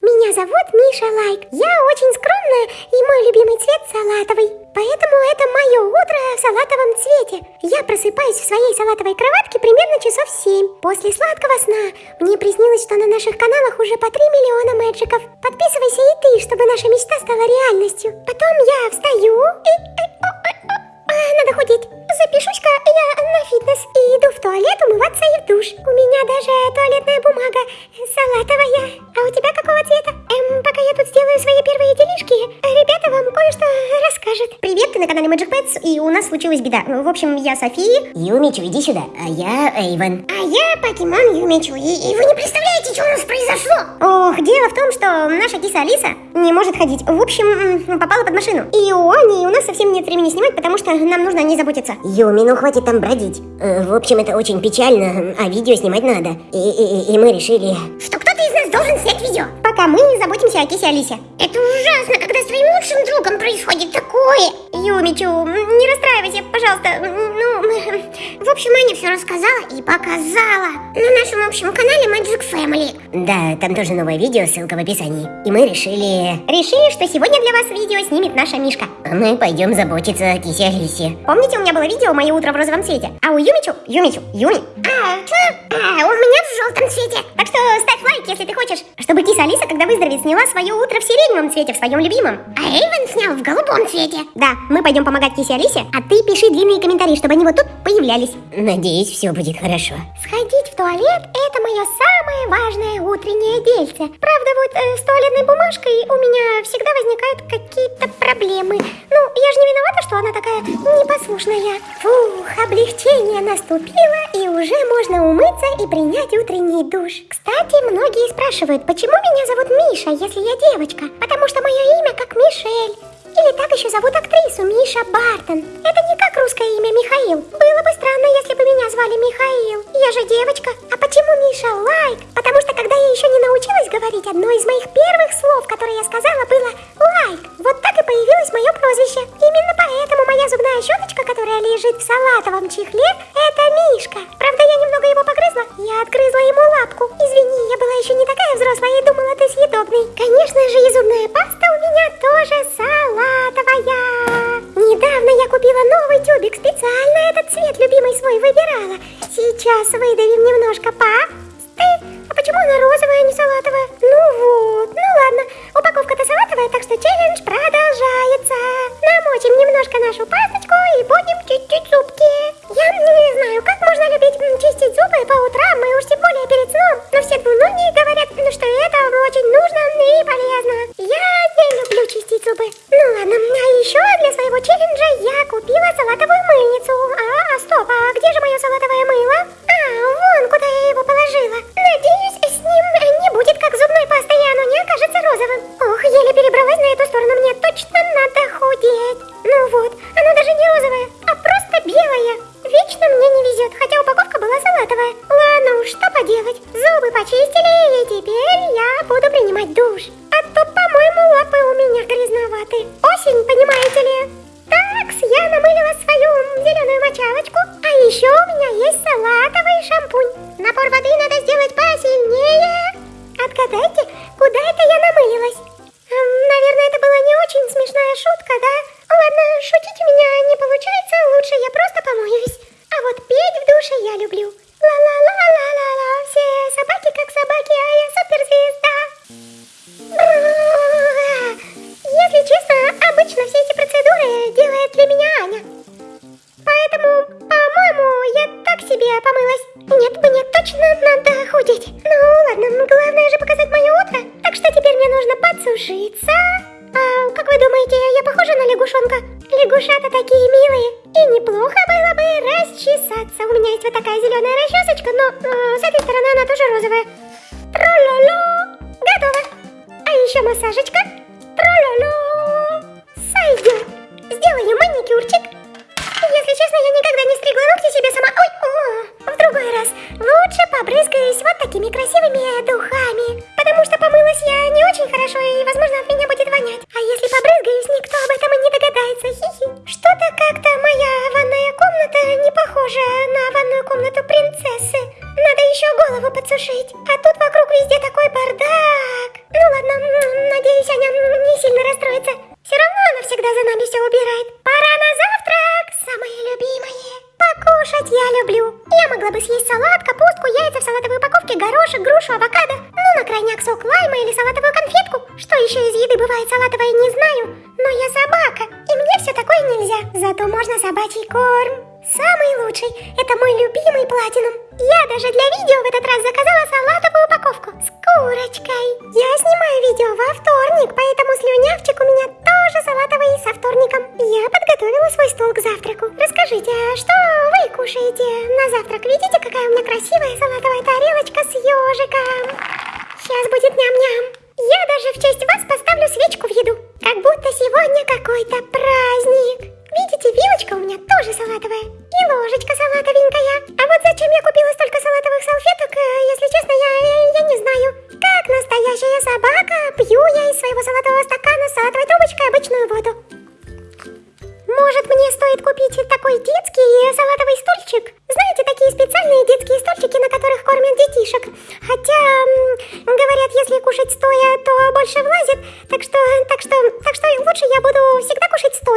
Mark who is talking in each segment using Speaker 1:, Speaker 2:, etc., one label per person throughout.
Speaker 1: Меня зовут Миша Лайк. Я очень скромная, и мой любимый цвет салатовый. Поэтому это мое утро в салатовом цвете. Я просыпаюсь в своей салатовой кроватке примерно часов 7. После сладкого сна мне приснилось, что на наших каналах уже по 3 миллиона мэджиков. Подписывайся и ты, чтобы наша мечта стала реальностью. Потом я встаю и... Надо худеть. Запишусь-ка я на фитнес и иду в туалет умываться и в душ. У меня даже туалетная бумага салатовая. А у тебя какого цвета? Эм, пока я тут сделаю свои первые делишки, ребята вам кое-что расскажут.
Speaker 2: Привет, ты на канале Magic Pets, и у нас случилась беда. В общем, я София. Юмичу, иди сюда, а я Эйвен.
Speaker 1: А я покемон Юмичу, и, и вы не представляете, что у нас произошло.
Speaker 2: Ох, дело в том, что наша киса Алиса не может ходить. В общем, попала под машину. И у Ани, и у нас совсем нет времени снимать, потому что нам нужно о ней заботиться.
Speaker 3: Юми, ну хватит там бродить. Э, В общем, это очень печально, а видео снимать надо. И, и- и мы решили...
Speaker 1: Что кто-то из нас должен снять видео.
Speaker 2: Пока мы заботимся о кисе Алисе.
Speaker 1: Это ужасно, когда с твоим лучшим другом происходит такое.
Speaker 2: Юмичу, не расстраивайся, пожалуйста. Ну,
Speaker 1: В общем, Аня все рассказала и показала на нашем общем канале Magic Family.
Speaker 3: Да, там тоже новое видео, ссылка в описании. И мы решили...
Speaker 2: решили, что сегодня для вас видео снимет наша Мишка.
Speaker 3: а Мы пойдем заботиться о кисе Алисе.
Speaker 2: Помните, у меня было видео «Мое утро в розовом цвете»? А у Юмичу, Юмичу, Юми.
Speaker 1: А, что? А, у меня в желтом цвете.
Speaker 2: Так что ставь лайк, если ты хочешь, чтобы киса Алиса, когда выздоровеет, сняла свое утро в сиреневом цвете, в своем любимом.
Speaker 1: А Эйвен снял в голубом цвете.
Speaker 2: Да, мы пойдем помогать кисе Алисе, а ты пиши длинные комментарии, чтобы они вот тут появлялись.
Speaker 3: Надеюсь, все будет хорошо.
Speaker 1: Сходить в туалет – это мое самое важное утреннее дельце. Правда, вот э, с туалетной бумажкой у меня всегда возникают какие-то проблемы. Ну, я же не виновата, что она такая непослушная. Фух, облегчение наступило, и уже можно умыться и принять утренний душ. Кстати, многие спрашивают, почему меня зовут Миша, если я девочка? Потому что мое имя как Мишель. Или так еще зовут актрису Миша Бартон. Это не как русское имя Михаил. Было бы странно, если бы меня звали Михаил. Я же девочка. А почему Миша Лайк? Потому что когда я еще не научилась говорить, одно из моих первых слов, которые я сказала, было Сейчас выдавим немножко пасты. Худеть. Ну ладно, главное же показать мое утро. Так что теперь мне нужно подсушиться. А, как вы думаете, я похожа на лягушонка? Лягушата такие милые. И неплохо было бы расчесаться. У меня есть вот такая зеленая расчесочка, но э, с этой стороны она тоже розовая. Трололо. Готово. А еще массажечка. Всегда за нами все убирает. Пора на завтрак, самые любимые. Покушать я люблю. Я могла бы съесть салат, капустку, яйца в салатовой упаковке, горошек, грушу, авокадо. Ну, на крайняк сок лайма или салатовую конфетку. Что еще из еды бывает салатовое, не знаю. Но я собака, и мне все такое нельзя. Зато можно собачий корм. Самый лучший. Это мой любимый платинум. Я даже для видео в этот раз заказала салатовую упаковку с курочкой. Я снимаю видео во вторник, поэтому слюнявчик у меня тоже салатовый со вторником. Я подготовила свой стол к завтраку. Расскажите, а что вы кушаете на завтрак? Видите, какая у меня красивая салатовая тарелочка с ежиком? Сейчас будет ням-ням. Я даже в честь вас поставлю свечку в еду. Как будто сегодня какой-то праздник. Видите, вилочка у меня тоже салатовая. И ложечка салатовенькая. А вот зачем я купила столько салатовых салфеток, э, если честно, я, я не знаю. Как настоящая собака, пью я из своего салатового стакана с салатовой трубочкой обычную воду. Может, мне стоит купить такой детский салатовый стульчик? Знаете, такие специальные детские стульчики, на которых кормят детишек. Хотя, говорят, если кушать стоя, то больше влазит. Так что, так что, так что лучше я буду всегда кушать стоя.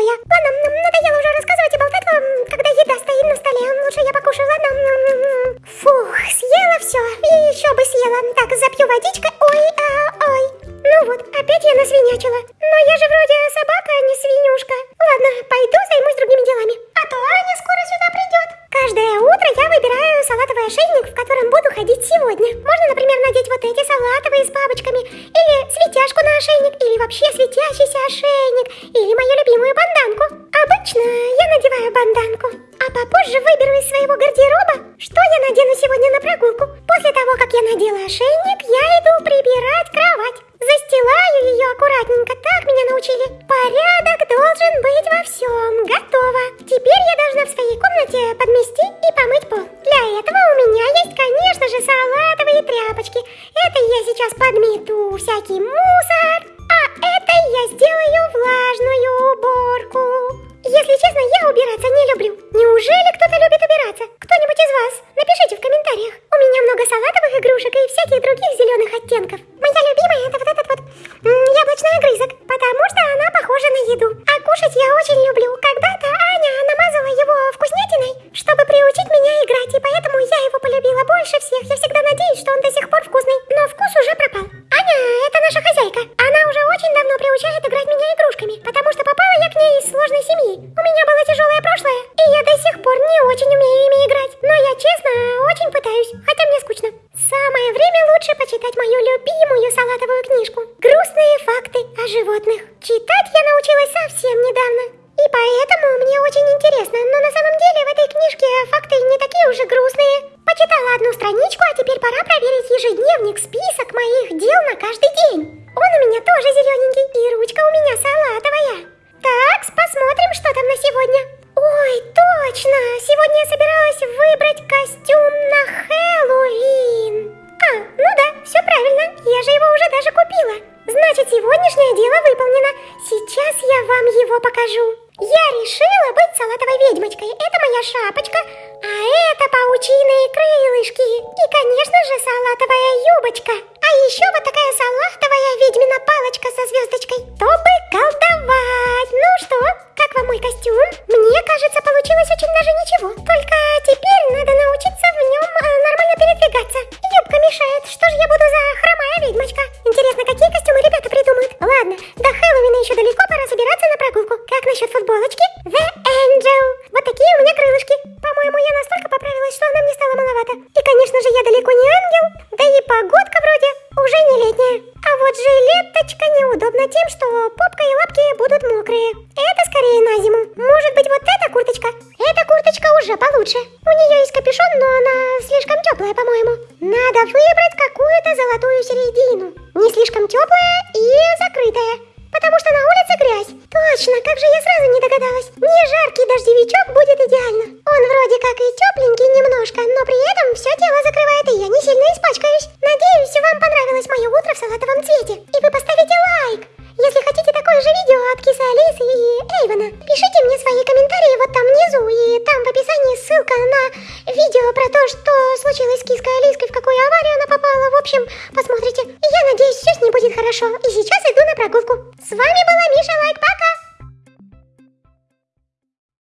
Speaker 1: Выбираю салатовый ошейник, в котором буду ходить сегодня. Можно, например, надеть вот эти салатовые с бабочками, или светяшку на ошейник, или вообще светящийся ошейник, или мою любимую банданку. Обычно я надеваю банданку, а попозже выберу из своего гардероба, что я надену сегодня на прогулку. После того, как я надела ошейник, я иду прибирать кровать. Застилаю ее аккуратненько, так меня научили. Порядок должен быть во всем. Готово. Теперь я должна в своей комнате подмести и помыть пол. Для этого у меня есть, конечно же, салатовые тряпочки. Это я сейчас подмету всякий мусор, его полюбила больше всех. Я всегда надеюсь, что он до список моих дел на каждый день. Он у меня тоже зелененький, и ручка у меня салатовая. Так, посмотрим, что там на сегодня. Ой, точно! Сегодня я собиралась выбрать костюм на Хэллоуин. А, ну да, все правильно, я же его уже даже купила. Значит, сегодняшнее дело выполнено. Его покажу. Я решила быть салатовой ведьмочкой. Это моя шапочка, а это паучиные крылышки. И, конечно же, салатовая юбочка. А еще вот такая салатовая ведьмина палочка со звездочкой. Чтобы колдовать. Ну что, как вам мой костюм? Мне маловато. И, конечно же, я далеко не ангел. Да и погодка вроде уже не летняя. А вот жилеточка неудобна тем, что попка и лапки будут мокрые. Это скорее на зиму. Может быть, вот эта курточка? Эта курточка уже получше. У нее есть капюшон, но она слишком теплая, по-моему. Надо выбрать какую-то золотую середину. Не слишком теплая и закрытая. Потому что на улице грязь. Точно, как же я сразу не догадалась. Не жаркий дождевичок будет идеально. Он вроде как и тепленький немножко, но при этом все тело закрывает, и я не сильно испачкаюсь. Надеюсь, вам понравилось мое утро в салатовом цвете. И вы поставите лайк. Если хотите такое же видео от Кисы Алисы и Эйвена, пишите мне свои комментарии вот там внизу, и там в описании ссылка на видео про то, что случилось с Киской Алиской, в какую аварию она попала. В общем, посмотрите. Я надеюсь, все с ней будет хорошо. И сейчас иду на прогулку. С вами была Миша Лайк, пока!